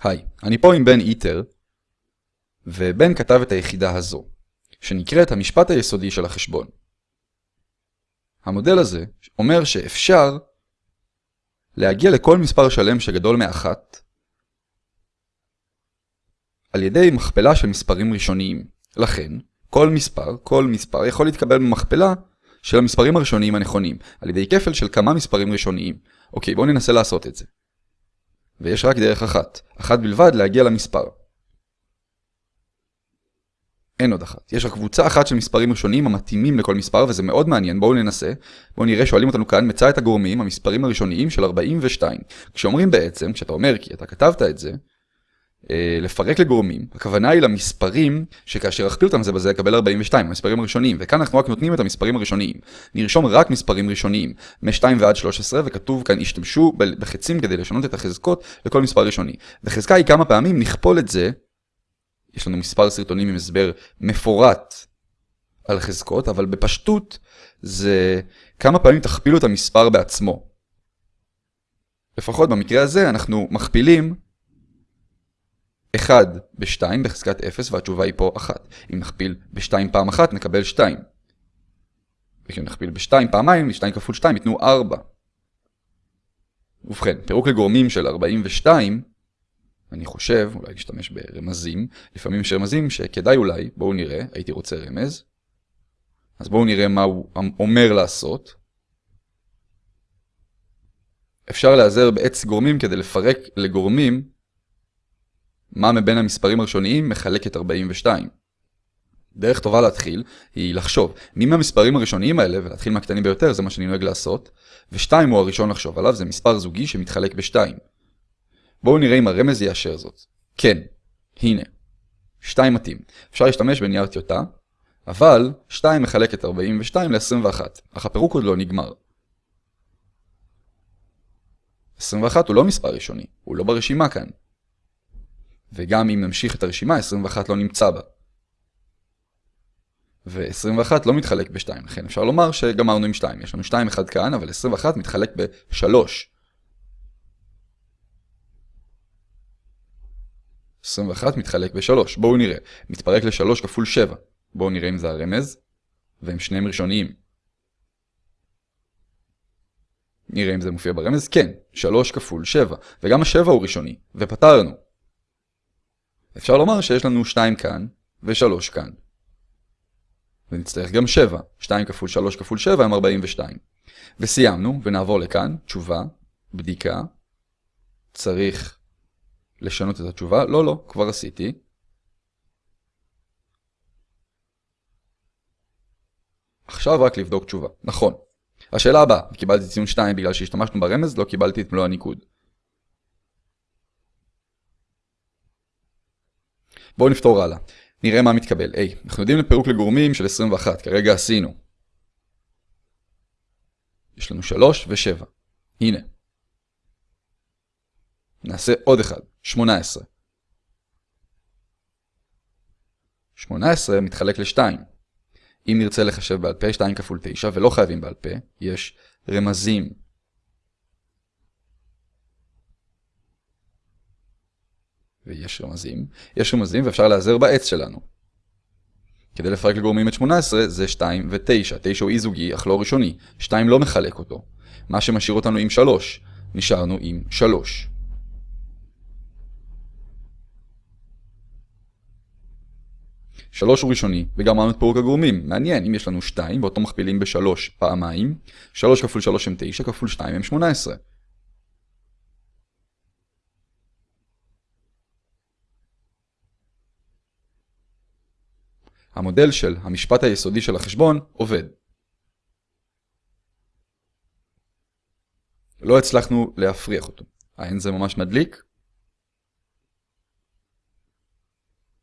היי, אני פה עם בן איטר, ובן כתב את היחידה הזו, שנקראת המשפט היסודי של החשבון. המודל הזה אומר שאפשר להגיע לכל מספר שלם שגדול מאחת על ידי מכפלה של מספרים ראשוניים. לכן, כל מספר, כל מספר יכול להתקבל במכפלה של המספרים הראשוניים הנכונים, על ידי כפל של כמה מספרים ראשוניים. אוקיי, בואו ננסה לעשות את זה. ויש רק דרך אחת, אחת בלבד להגיע למספר. אין עוד אחת. יש רק קבוצה אחת של מספרים ראשוניים המתאימים לכל מספר, וזה מאוד מעניין, בואו ננסה. בואו נראה, שואלים אותנו כאן, מצא את הגורמים, המספרים הראשוניים של 42. כשאומרים בעצם, כשאתה אומר כי אתה כתבת את זה, לפרק לגורמים, הכוונה היא למספרים שכאשר אכפיל אותם זה בזה יקבל 42, המספרים הראשוניים, וכאן אנחנו רק נותנים את המספרים הראשוניים. נרשום רק מספרים ראשוניים, מ-2 ועד 13, וכתוב כאן השתמשו בחצים כדי לשנות את החזקות לכל מספר ראשוני. וחזקה היא כמה פעמים נכפול את זה, יש לנו מספר סרטונים עם הסבר מפורט על חזקות, אבל בפשטות זה כמה פעמים תכפילו את המספר בעצמו. לפחות במקרה הזה אנחנו מכפילים 1 ב-2 בחזקת 0 והתשובה היא פה 1. אם נכפיל ב-2 פעם אחת נקבל 2. וכשנכפיל נכפיל ב-2 פעמיים, 2 כפול 2 ייתנו 4. ובכן, פירוק לגורמים של 42, אני חושב, אולי להשתמש ברמזים, לפעמים יש רמזים שכדאי אולי, בואו נראה, הייתי רוצה רמז. אז בואו נראה מה הוא אומר לעשות. אפשר להיעזר בעץ גורמים כדי לפרק לגורמים מה מבין המספרים הראשוניים מחלק את 42. דרך טובה להתחיל היא לחשוב מי מהמספרים הראשוניים האלה, ולהתחיל מהקטנים ביותר, זה מה שאני נוהג לעשות, ו-2 הוא הראשון לחשוב עליו, זה מספר זוגי שמתחלק ב-2. בואו נראה אם הרמז יאשר זאת. כן, הנה. 2 מתאים. אפשר להשתמש בנייר טיוטה, אבל 2 מחלק את 42 ל-21, אך הפירוק עוד לא נגמר. 21 הוא לא מספר ראשוני, הוא לא ברשימה כאן. וגם אם נמשיך את הרשימה, 21 לא נמצא בה. ו-21 לא מתחלק ב-2, לכן אפשר לומר שגמרנו עם 2. יש לנו 2 אחד כאן, אבל 21 מתחלק ב-3. 21 מתחלק ב-3. בואו נראה. מתפרק ל-3 כפול 7. בואו נראה אם זה הרמז, והם שניהם ראשוניים. נראה אם זה מופיע ברמז. כן, 3 כפול 7. וגם ה-7 הוא ראשוני, ופתרנו. אפשר לומר שיש לנו 2 כאן ו-3 כאן. ונצטרך גם 7. 2 כפול 3 כפול 7 הם 42. וסיימנו, ונעבור לכאן, תשובה, בדיקה. צריך לשנות את התשובה. לא, לא, כבר עשיתי. עכשיו רק לבדוק תשובה. נכון. השאלה הבאה, קיבלתי ציון 2 בגלל שהשתמשנו ברמז, לא קיבלתי את מלוא הניקוד. בואו נפתור הלאה. נראה מה מתקבל. היי, אנחנו יודעים לפירוק לגורמים של 21, כרגע עשינו. יש לנו 3 ו-7. הנה. נעשה עוד אחד, 18. 18 מתחלק ל-2. אם נרצה לחשב בעל פה 2 כפול 9, ולא חייבים בעל פה, יש רמזים ויש רמזים, יש רמזים ואפשר להיעזר בעץ שלנו. כדי לפרק לגורמים את 18 זה 2 ו-9. 9 הוא אי זוגי אך לא ראשוני. 2 לא מחלק אותו. מה שמשאיר אותנו עם 3. נשארנו עם 3. שלוש הוא ראשוני, וגם אמרנו את פירוק הגורמים. מעניין, אם יש לנו 2 ואותו מכפילים ב-3 פעמיים, 3 כפול 3 הם 9, כפול 2 הם 18. המודל של המשפט היסודי של החשבון עובד. לא הצלחנו להפריח אותו. האין זה ממש מדליק?